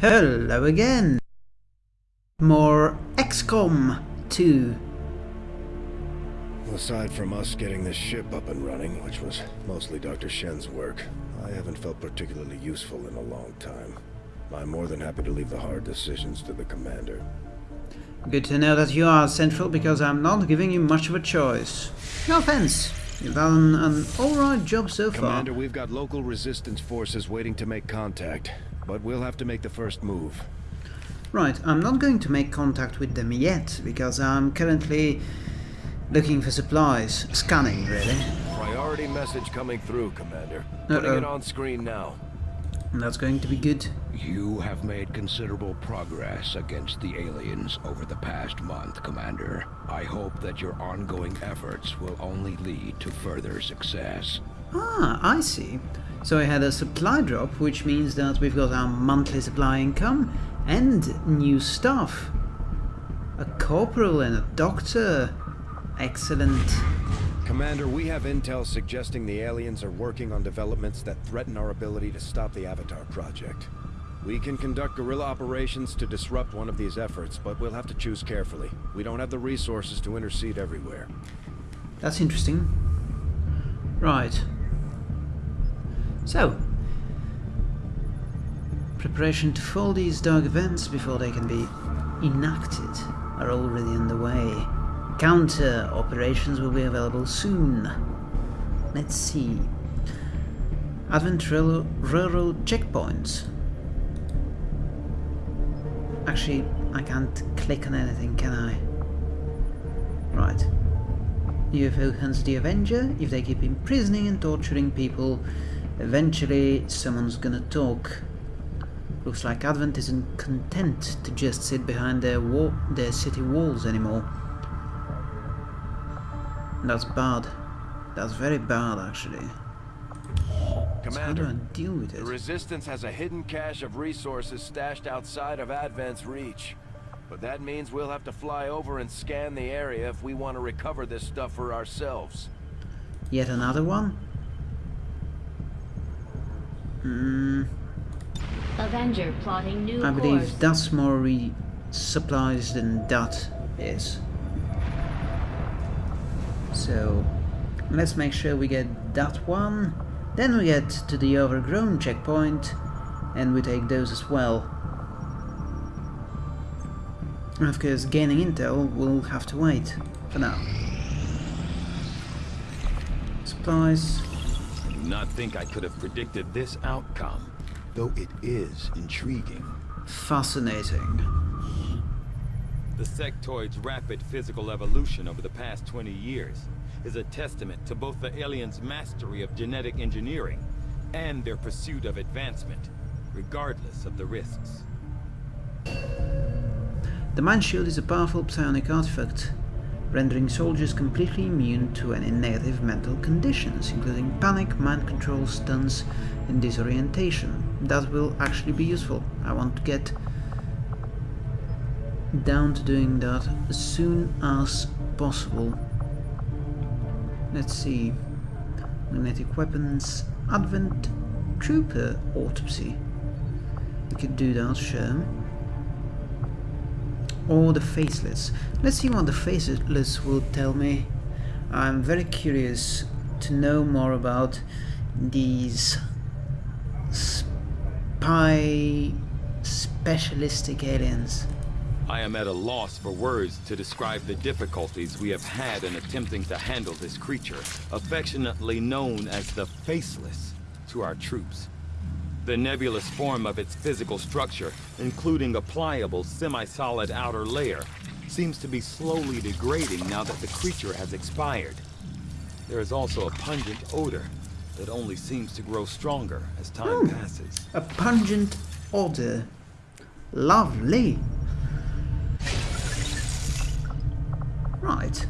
Hello again! More XCOM 2. Aside from us getting this ship up and running, which was mostly Dr. Shen's work, I haven't felt particularly useful in a long time. I'm more than happy to leave the hard decisions to the commander. Good to know that you are central because I'm not giving you much of a choice. No offense. You've done an alright job so far. Commander, we've got local resistance forces waiting to make contact, but we'll have to make the first move. Right, I'm not going to make contact with them yet because I'm currently looking for supplies. Scanning, really. Priority message coming through, Commander. Uh-oh. Putting it on screen now. That's going to be good. You have made considerable progress against the aliens over the past month, Commander. I hope that your ongoing efforts will only lead to further success. Ah, I see. So I had a supply drop, which means that we've got our monthly supply income and new staff. A corporal and a doctor. Excellent. Commander, we have intel suggesting the aliens are working on developments that threaten our ability to stop the Avatar project. We can conduct guerrilla operations to disrupt one of these efforts, but we'll have to choose carefully. We don't have the resources to intercede everywhere. That's interesting. Right. So, preparation to foil these dark events before they can be enacted are already underway. Counter operations will be available soon. Let's see. Advent Railroad checkpoints. Actually, I can't click on anything, can I? Right. UFO hunts the Avenger. If they keep imprisoning and torturing people, eventually someone's gonna talk. Looks like Advent isn't content to just sit behind their wa their city walls anymore. That's bad. That's very bad, actually. So how do I deal with the? Resistance has a hidden cache of resources stashed outside of Advent's reach. But that means we'll have to fly over and scan the area if we want to recover this stuff for ourselves. Yet another one? Hmm. Avenger plotting new I course. believe that's more re supplies than that is. So let's make sure we get that one. Then we get to the overgrown checkpoint and we take those as well. And of course gaining intel will have to wait for now. Supplies. I do not think I could have predicted this outcome, though it is intriguing. Fascinating. The sectoid's rapid physical evolution over the past 20 years is a testament to both the aliens' mastery of genetic engineering and their pursuit of advancement, regardless of the risks. The Mind Shield is a powerful psionic artifact, rendering soldiers completely immune to any negative mental conditions, including panic, mind control, stuns, and disorientation. That will actually be useful. I want to get down to doing that as soon as possible. Let's see. Magnetic weapons, Advent, Trooper, Autopsy. We could do that, sure or the faceless. Let's see what the faceless will tell me. I'm very curious to know more about these spy specialistic aliens. I am at a loss for words to describe the difficulties we have had in attempting to handle this creature, affectionately known as the Faceless, to our troops. The nebulous form of its physical structure, including a pliable, semi-solid outer layer, seems to be slowly degrading now that the creature has expired. There is also a pungent odor that only seems to grow stronger as time Hmm. passes. A pungent odor. Lovely. Right.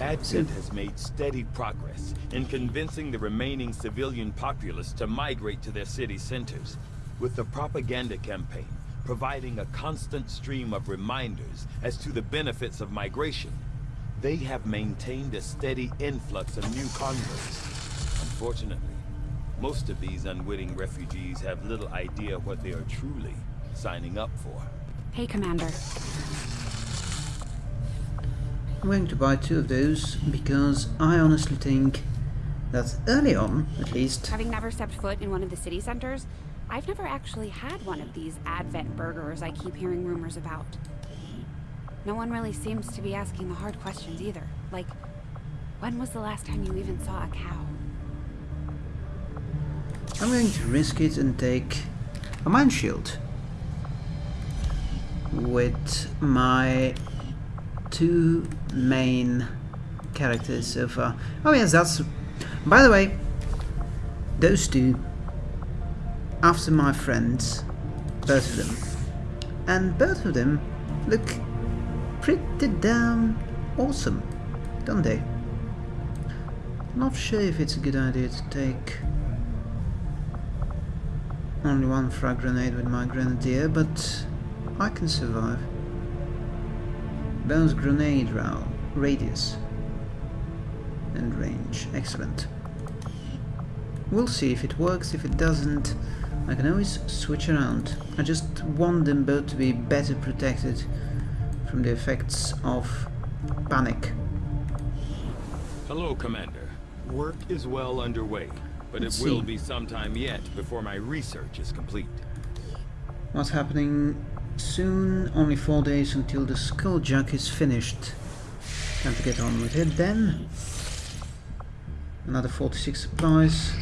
Advent has made steady progress in convincing the remaining civilian populace to migrate to their city centers, with the propaganda campaign providing a constant stream of reminders as to the benefits of migration. They have maintained a steady influx of new converts. Unfortunately, most of these unwitting refugees have little idea what they are truly signing up for. Hey, Commander. I'm going to buy two of those because I honestly think that early on, at least, Having never stepped foot in one of the city centers, I've never actually had one of these Advent burgers I keep hearing rumors about. No one really seems to be asking the hard questions either. Like, when was the last time you even saw a cow? I'm going to risk it and take a Mind Shield with my two main characters so far. Oh yes, that's... By the way, those two, after my friends, both of them, and both of them look pretty damn awesome, don't they? Not sure if it's a good idea to take only one frag grenade with my grenadier, but I can survive. Bones grenade round, radius and range. Excellent. We'll see if it works, if it doesn't I can always switch around. I just want them both to be better protected from the effects of panic. Hello, Commander. Work is well underway, but Let's it will see. be some time yet before my research is complete. What's happening soon? Only four days until the Skulljack is finished. Time to get on with it then. Another 46 supplies.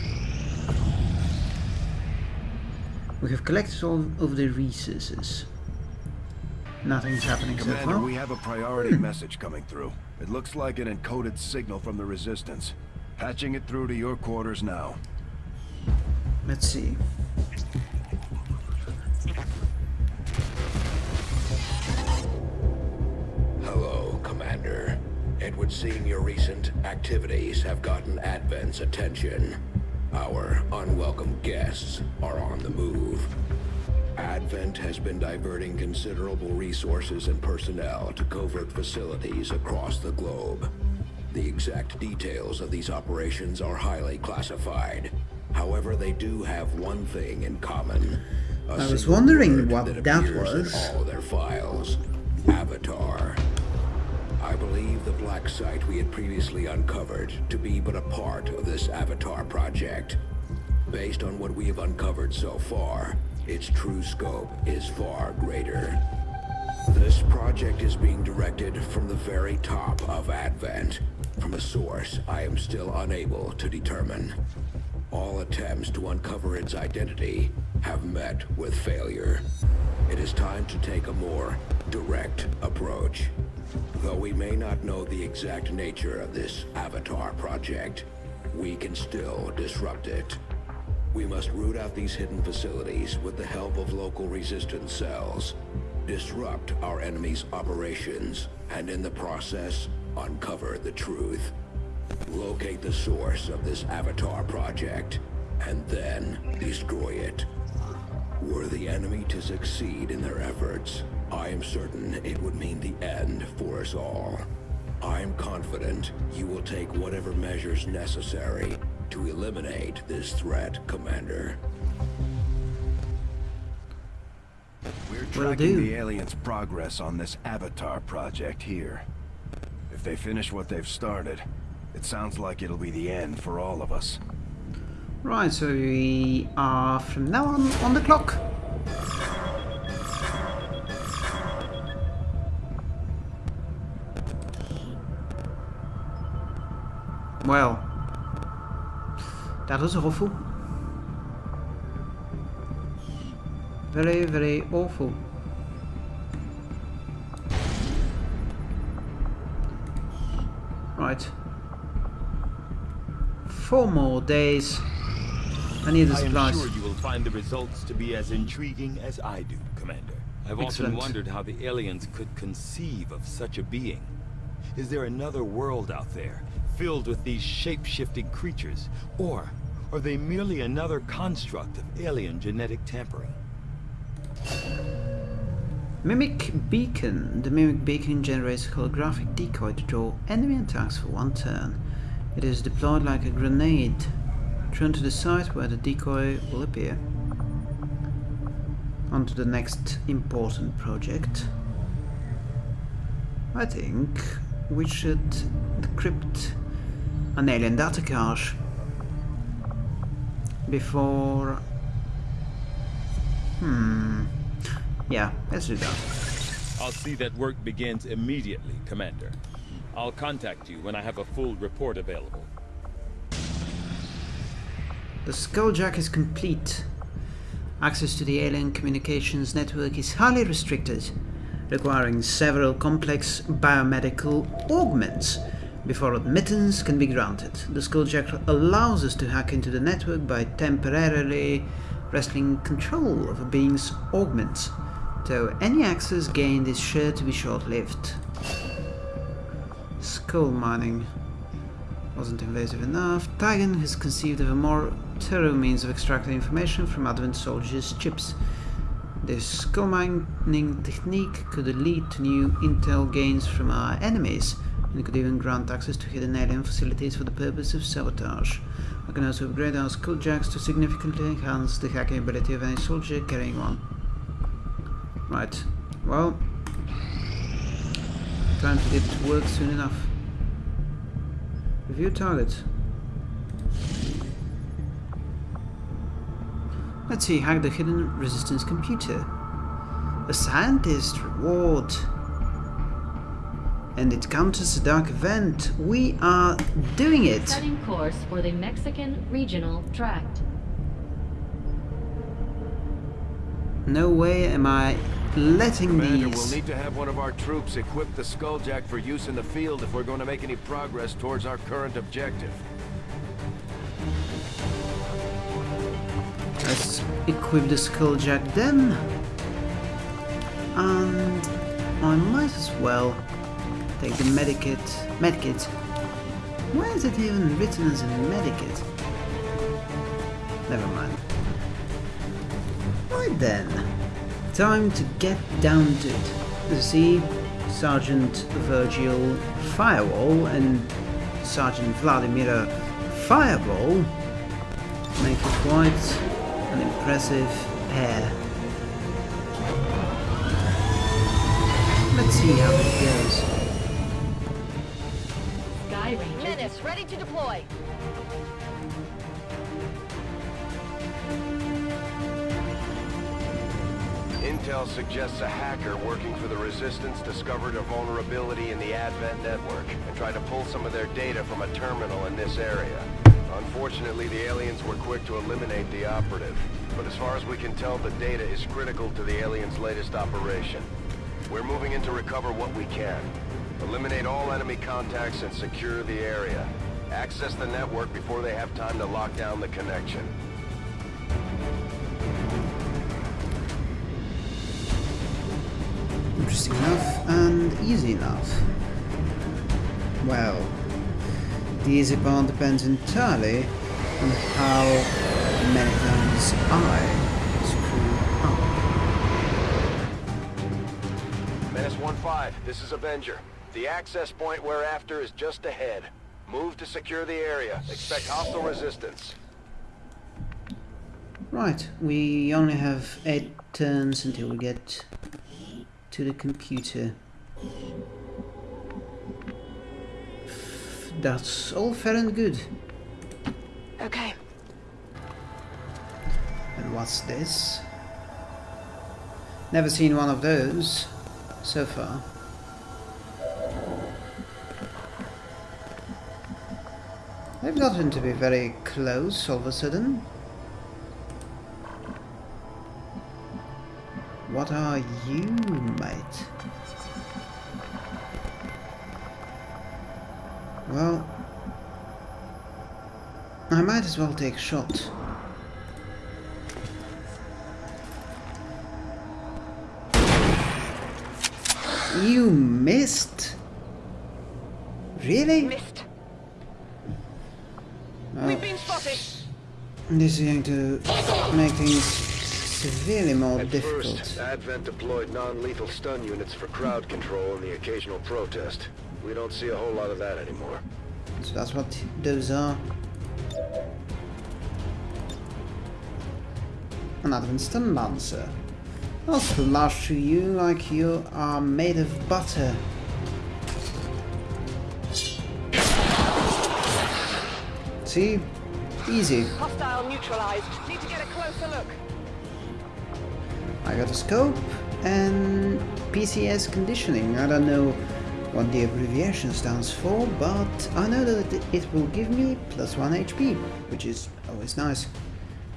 We have collected all of the resources. Nothing's happening so Commander, far. we have a priority message coming through. It looks like an encoded signal from the Resistance. Patching it through to your quarters now. Let's see. Would seem your recent activities have gotten Advent's attention. Our unwelcome guests are on the move. Advent has been diverting considerable resources and personnel to covert facilities across the globe. The exact details of these operations are highly classified. However, they do have one thing in common. I was wondering what that that was. all their files. Avatar. I believe the black site we had previously uncovered to be but a part of this Avatar project. Based on what we have uncovered so far, its true scope is far greater. This project is being directed from the very top of Advent, from a source I am still unable to determine. All attempts to uncover its identity have met with failure. It is time to take a more direct approach. Though we may not know the exact nature of this Avatar project, we can still disrupt it. We must root out these hidden facilities with the help of local resistance cells, disrupt our enemy's operations, and in the process, uncover the truth. Locate the source of this Avatar project, and then destroy it. Were the enemy to succeed in their efforts, I am certain it would mean the end for us all. I am confident you will take whatever measures necessary to eliminate this threat, Commander. We're tracking the aliens' progress on this Avatar project here. If they finish what they've started, it sounds like it'll be the end for all of us. Right, so we are from now on on the clock. Well, that was awful. Very, very awful. Right. Four more days. I need the I am sure you will find the results to be as intriguing as I do, Commander. I've Excellent. often wondered how the aliens could conceive of such a being. Is there another world out there, filled with these shape-shifting creatures? Or are they merely another construct of alien genetic tampering? Mimic Beacon. The Mimic Beacon generates a holographic decoy to draw enemy attacks for one turn. It is deployed like a grenade, thrown to the side where the decoy will appear. On to the next important project. I think we should decrypt an alien data cache before... Hmm... Yeah, let's do that. I'll see that work begins immediately, Commander. I'll contact you when I have a full report available. The Skulljack is complete. Access to the alien communications network is highly restricted, requiring several complex biomedical augments before admittance can be granted. The Skulljack allows us to hack into the network by temporarily wresting control of a being's augments, though any access gained is sure to be short-lived. Skull mining wasn't invasive enough. Tygan has conceived of a more thorough means of extracting information from Advent soldiers' chips. This skull mining technique could lead to new intel gains from our enemies, and could even grant access to hidden alien facilities for the purpose of sabotage. I can also upgrade our Skulljacks to significantly enhance the hacking ability of any soldier carrying one. Right, well, time to get to work soon enough. Review target. Let's see, hack the hidden resistance computer. A scientist reward. And it counters a dark event. We are doing it. Setting course for the Mexican Regional Tract. No way am I letting Commander, these... we'll need to have one of our troops equip the Skulljack for use in the field if we're going to make any progress towards our current objective. Let's equip the Skulljack then. And I might as well take the medikit. Medikit. Why is it even written as a medikit? Never mind. Right then. Time to get down to it. See, Sergeant Virgil Firewall and Sergeant Vladimir Fireball make it quite an impressive pair. Let's see how it goes. Ranger. Ready to deploy. Intel suggests a hacker working for the Resistance discovered a vulnerability in the Advent network and tried to pull some of their data from a terminal in this area. Unfortunately, the aliens were quick to eliminate the operative. But as far as we can tell, the data is critical to the aliens' latest operation. We're moving in to recover what we can. Eliminate all enemy contacts and secure the area. Access the network before they have time to lock down the connection. Interesting enough and easy enough. Well, the easy part depends entirely on how many times I screw up. Menace 1-5, this is Avenger. The access point we're after is just ahead. Move to secure the area. Expect hostile resistance. Right, we only have 8 turns until we get to the computer. That's all fair and good. Okay. And what's this? Never seen one of those so far. They've gotten to be very close all of a sudden. What are you, mate? Well, I might as well take a shot. You missed? Really? Missed. Oh, We've been spotted. This is going to make things severely more At difficult. first, Advent deployed non-lethal stun units for crowd control and the occasional protest. We don't see a whole lot of that anymore. So that's what those are. An Advent Stun Lancer. I'll splash to you like you are made of butter. See? Easy. Hostile neutralized. Need to get a closer look. I got a scope and PCS conditioning. I don't know what the abbreviation stands for, but I know that it will give me plus 1 HP, which is always nice.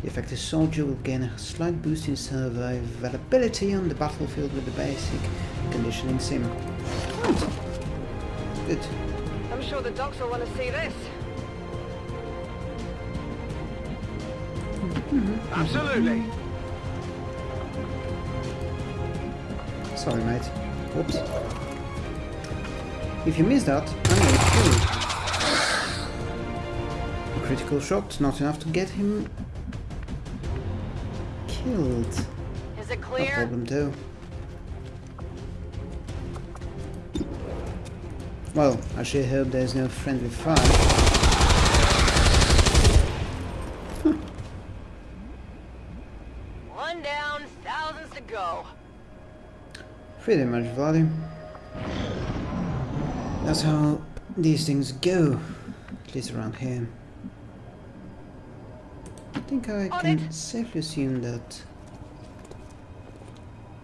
The effective soldier will gain a slight boost in survivability on the battlefield with the basic conditioning sim. Hmm. Good. I'm sure the docs will want to see this. Absolutely. Sorry, mate. Whoops. If you miss that, I'm gonna kill you. A critical shot, not enough to get him killed. Is it No clear? problem too. Well, I sure hope there's no friendly fire. One down, thousands to go. Pretty much, Vladdy. That's how these things go, at least around here. I think I On can it. safely assume that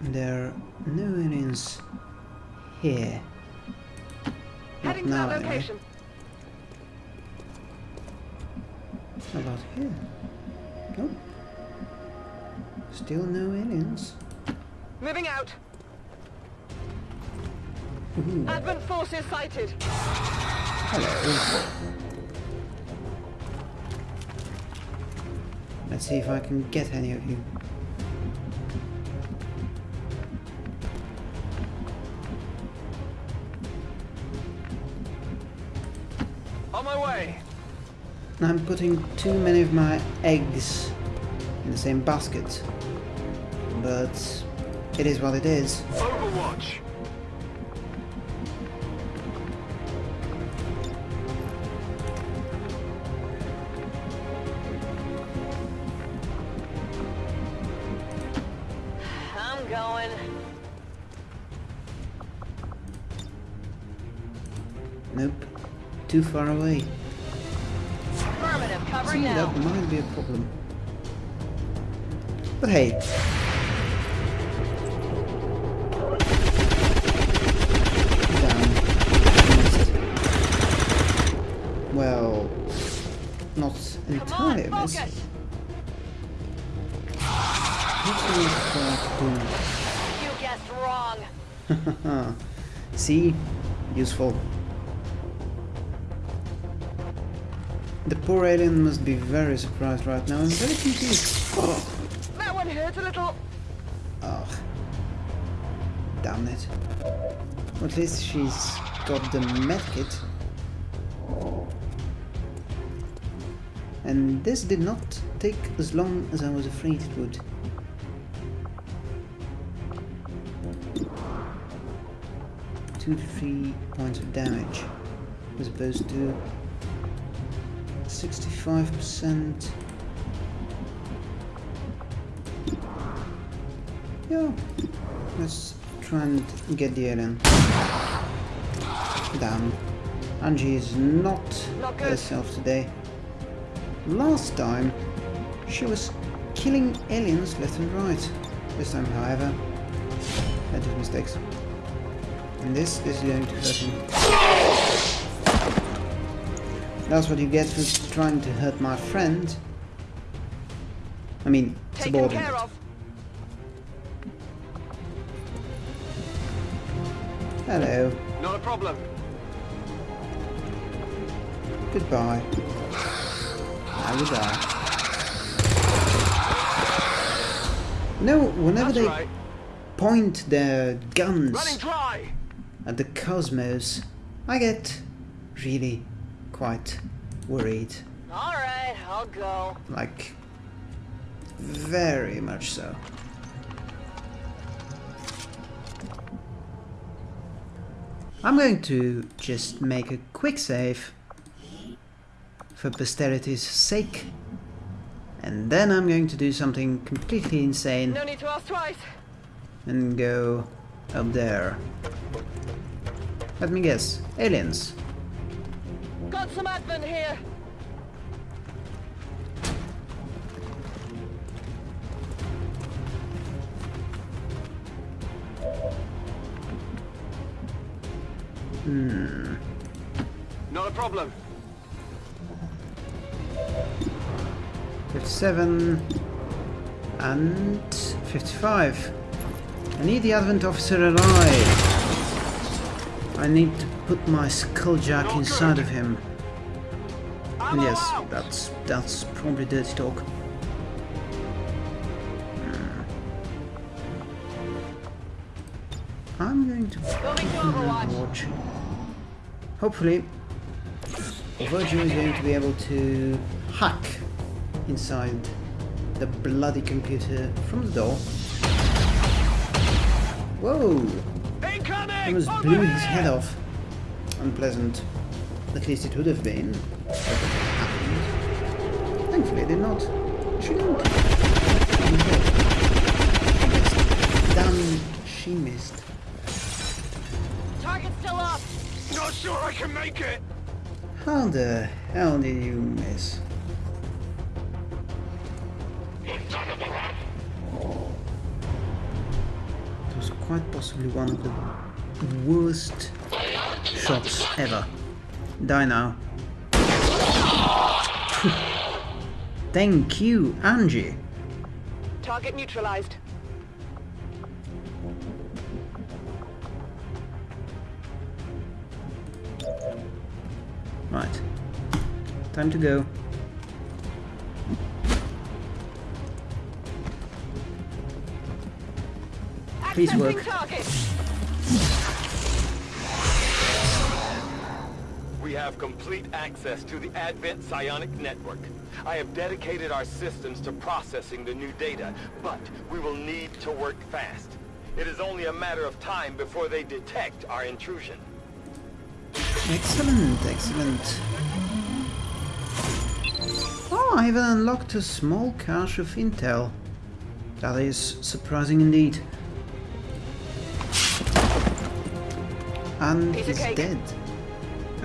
there are no aliens here. Heading to now, that anyway. location. How about here? Nope. Still no aliens. Moving out. Ooh, Advent forces sighted. hello. Let's see if I can get any of you. On my way. I'm putting too many of my eggs in the same basket. But it is what it is. Overwatch. Too far away. Affirmative, See, that might be a problem. But hey. Well, not Come entirely on, focus. Hopefully it's You guessed wrong. See? Useful. The poor alien must be very surprised right now and very confused. Oh, That one hurt a little. oh. Damn it. Well, at least she's got the medkit. And this did not take as long as I was afraid it would. Two to three points of damage as opposed to 65%. Yeah, let's try and get the alien. Damn. Angie is not Not herself today. Last time, she was killing aliens left and right. This time, however, I did mistakes. And this, is going to hurt him. That's what you get for trying to hurt my friend. I mean, subordinate. Hello. Not a problem. Goodbye. I will die. No, whenever That's they right. point their guns at the cosmos, I get really quite worried. All right, I'll go. Like, very much so. I'm going to just make a quick save for posterity's sake. And then I'm going to do something completely insane. No need to ask twice. and go up there. Let me guess. Aliens. Got some advent here. Hmm. Not a problem. 57 and 55. I need the Advent officer alive. I need to put my skulljack inside of him. And yes, that's that's probably dirty talk. Hmm. I'm going to watch. Hopefully, Virgil is going to be able to hack inside the bloody computer from the door. Whoa! Almost blew his head off. Unpleasant. At least it would have been. if it happened. Thankfully, it did not. Shouldn't. Damn, she missed. Target still up. Not sure I can make it. How the hell did you miss? It was quite possibly one of the worst shots ever. Die now. Thank you, Angie. Target neutralized. Right. Time to go. Please work. target. Have complete access to the Advent Psionic Network. I have dedicated our systems to processing the new data, but we will need to work fast. It is only a matter of time before they detect our intrusion. Excellent, excellent. Oh, I even unlocked a small cache of intel. That is surprising indeed. And Piece he's cake. dead.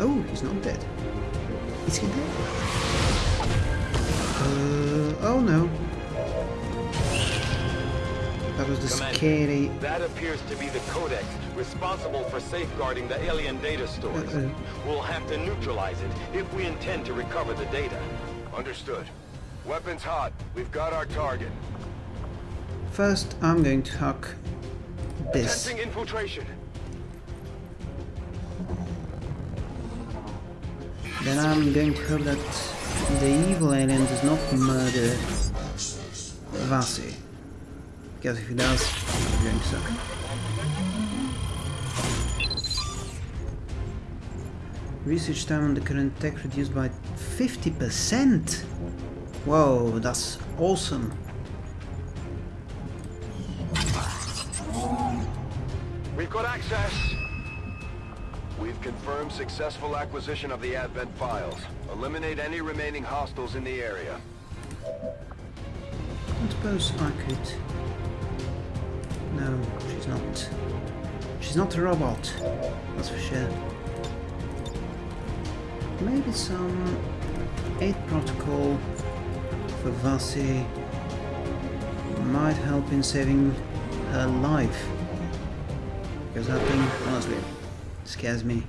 Oh, he's not dead. Is he dead? Uh, oh no. That was the Commander, scary... That appears to be the Codex responsible for safeguarding the alien data stores. Uh-oh. We'll have to neutralize it if we intend to recover the data. Understood. Weapons hot. We've got our target. First, I'm going to hack this. Sensing infiltration. Then I'm going to hope that the evil alien does not murder Vasi. Because if he does, I'm going to suck. Research time on the current tech reduced by 50%! Whoa, that's awesome. We've got access. We've confirmed successful acquisition of the Advent files. Eliminate any remaining hostiles in the area. I suppose I could... No, she's not. She's not a robot, that's for sure. Maybe some Aid Protocol for Vasi might help in saving her life. Because that thing, honestly, scares me.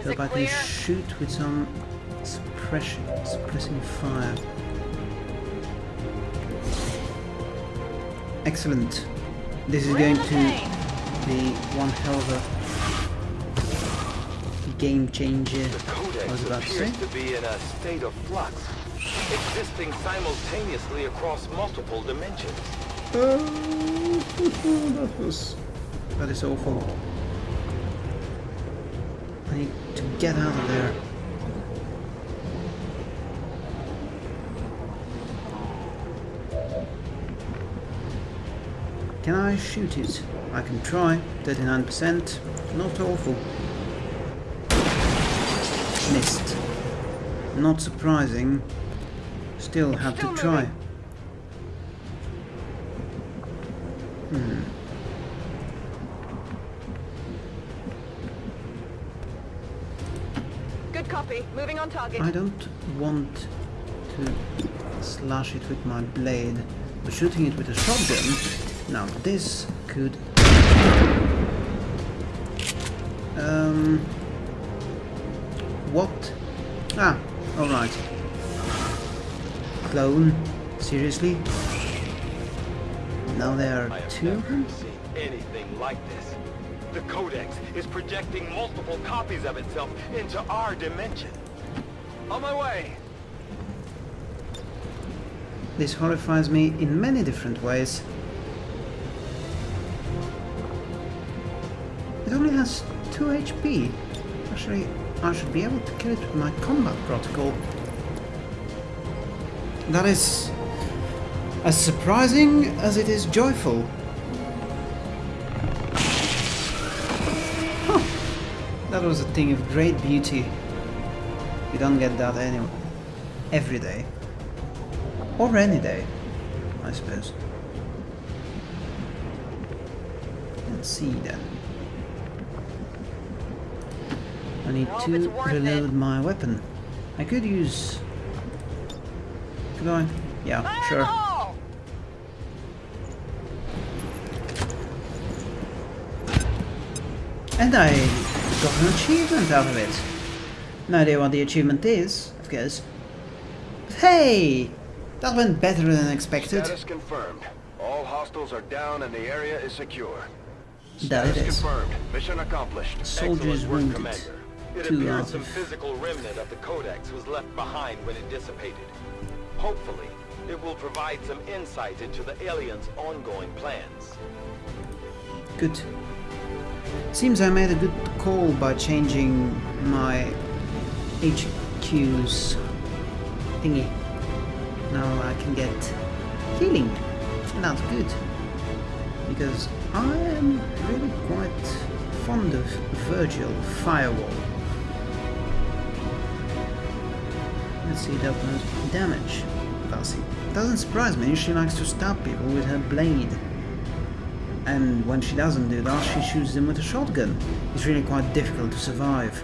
Is Hope I can shoot with some suppression, suppressing fire. Excellent. This is going to be one hell of a game changer. The Codex I was about to say. to be in a state of flux, existing simultaneously across multiple dimensions. Oh, that was... That is awful. I need to get out of there. Can I shoot it? I can try. 39%. Not awful. Missed. Not surprising. Still have to try. Good copy. Moving on target. I don't want to slash it with my blade, but shooting it with a shotgun. Now this could. Um. What? Ah, alright. Clone? Seriously? Now there are two of them? anything like this. The Codex is projecting multiple copies of itself into our dimension. On my way. This horrifies me in many different ways. It only has 2 HP. Actually, I should be able to kill it with my combat protocol. That is as surprising as it is joyful. That was a thing of great beauty. You don't get that anyway. Every day. Or any day, I suppose. Let's see then. I need Hope to worth it. reload my weapon. I could use... Could I? Yeah, sure. Fireball! And I got an achievement out of it. No idea what the achievement is, of course. But hey! That went better than expected. Status confirmed. All hostiles are down and the area is secure. That it is. confirmed. Mission accomplished. Soldiers Excellent wounded. Commander. It appears out some physical remnant of the Codex was left behind when it dissipated. Hopefully, it will provide some insight into the aliens' ongoing plans. Good. Seems I made a good call by changing my HQ's thingy. Now I can get healing. And that's good. Because I am really quite fond of Virgil Firewall. Let's see, that was damage. Vassie. Doesn't surprise me, she likes to stab people with her blade. And when she doesn't do that, she shoots them with a shotgun. It's really quite difficult to survive.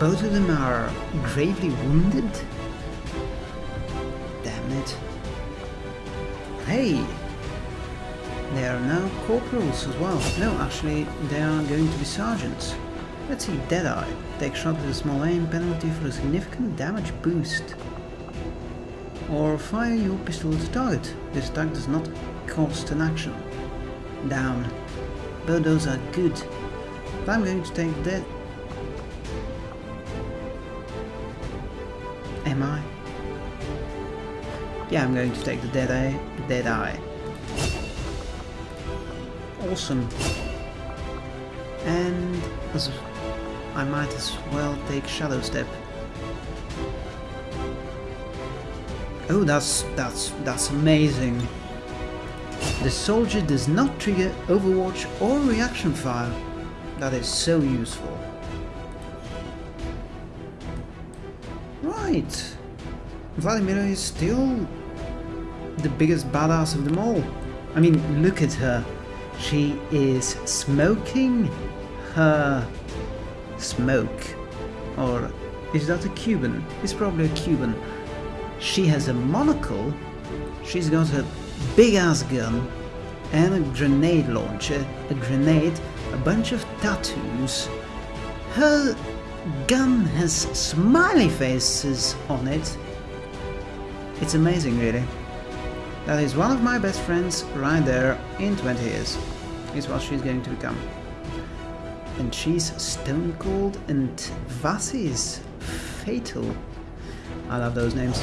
Both of them are gravely wounded. Hey! They are now corporals as well. No, actually, they are going to be sergeants. Let's see, Deadeye. Take shot with a small aim penalty for a significant damage boost. Or fire your pistol at the target. This attack does not cost an action. Down. Both those are good. But I'm going to take that. Am I? Yeah, I'm going to take the dead eye. Dead eye. Awesome. And I might as well take Shadow Step. Oh, that's that's that's amazing. The soldier does not trigger Overwatch or reaction fire. That is so useful. Right. Vladimir is still the biggest badass of them all. I mean, look at her. She is smoking her smoke. Or is that a Cuban? It's probably a Cuban. She has a monocle. She's got a big ass gun and a grenade launcher, a grenade, a bunch of tattoos. Her gun has smiley faces on it. It's amazing, really. That is one of my best friends right there in 20 years. Is what she's going to become. And she's stone cold and Vassie is fatal. I love those names.